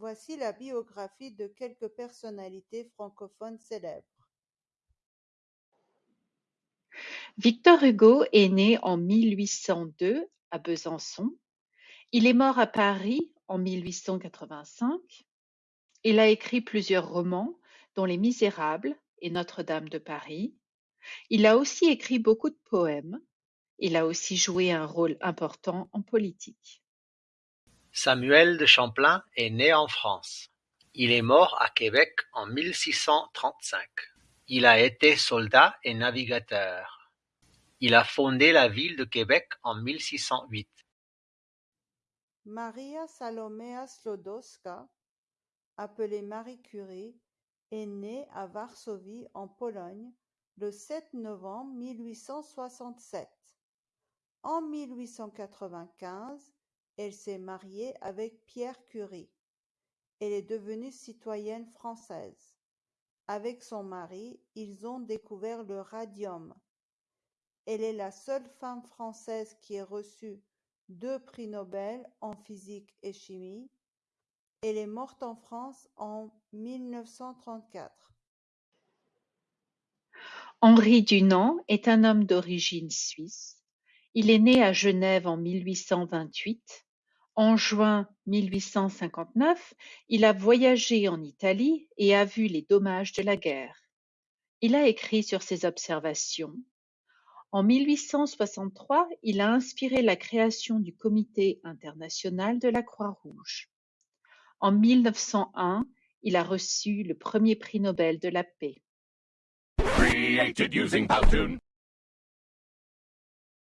Voici la biographie de quelques personnalités francophones célèbres. Victor Hugo est né en mille huit cent deux à Besançon. Il est mort à Paris en mille huit cent quatre-vingt-cinq. Il a écrit plusieurs romans, dont Les Misérables et Notre-Dame de Paris. Il a aussi écrit beaucoup de poèmes. Il a aussi joué un rôle important en politique. Samuel de Champlain est né en France. Il est mort à Québec en mille six cent trente-cinq. Il a été soldat et navigateur. Il a fondé la ville de Québec en mille six cent huit. Maria Salomea Sklodowska, appelée Marie Curie, est née à Varsovie en Pologne le 7 novembre 1867. En 1895, elle s'est mariée avec Pierre Curie. Elle est devenue citoyenne française. Avec son mari, ils ont découvert le radium. Elle est la seule femme française qui ait reçu deux prix Nobel en physique et chimie. Elle est morte en France en 1934. Henri Dunant est un homme d'origine suisse. Il est né à Genève en mille huit cent vingt-huit. En juin mille huit cent cinquante-neuf, il a voyagé en Italie et a vu les dommages de la guerre. Il a écrit sur ses observations. En mille huit cent soixante-trois, il a inspiré la création du Comité international de la Croix-Rouge. En mille neuf cent un, il a reçu le premier prix Nobel de la paix.